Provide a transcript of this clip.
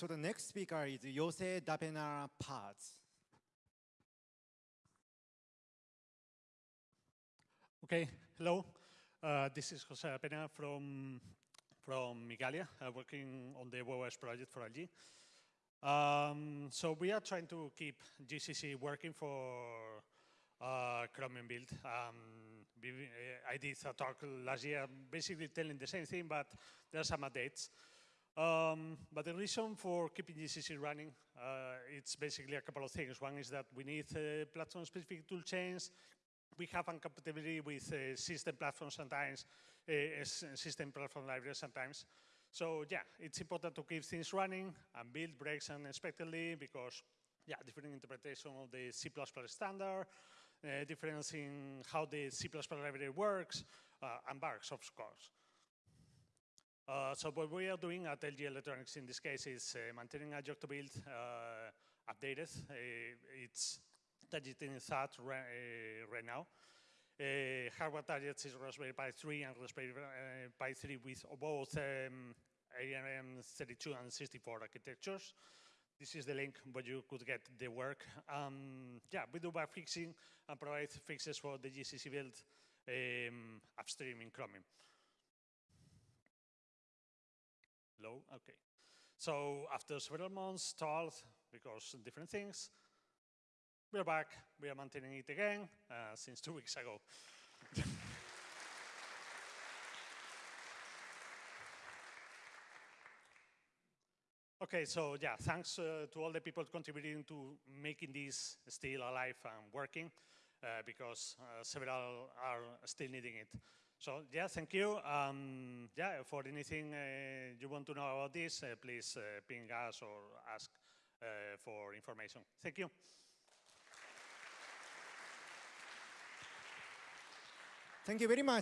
So the next speaker is Jose Dapena Paz. Okay, hello. Uh, this is Jose Pena from, from Igalia, uh, working on the WebOS project for LG. Um, so we are trying to keep GCC working for uh, Chromium build. Um, I did a talk last year basically telling the same thing, but there are some updates. Um, but the reason for keeping GCC running, uh, it's basically a couple of things. One is that we need uh, platform-specific tool chains. We have incompatibility with uh, system platforms sometimes, uh, system platform libraries sometimes. So yeah, it's important to keep things running and build breaks unexpectedly because yeah, different interpretation of the C++ standard, uh, difference in how the C++ library works, uh, and bugs, of course. Uh, so what we are doing at LG Electronics in this case is uh, maintaining a job to build uh, updated. Uh, it's targeting that right, uh, right now. Hardware targets is Raspberry Pi 3 and Raspberry Pi 3 with both um, ARM32 and 64 architectures. This is the link where you could get the work. Um, yeah, we do bug fixing and provide fixes for the GCC build um, upstream in Chromium. Low, okay. So after several months, stalled because different things, we're back. We are maintaining it again uh, since two weeks ago. Okay, so yeah, thanks uh, to all the people contributing to making this still alive and working, uh, because uh, several are still needing it. So yeah, thank you. Um, yeah, for anything uh, you want to know about this, uh, please uh, ping us or ask for information. Thank you. Thank you very much.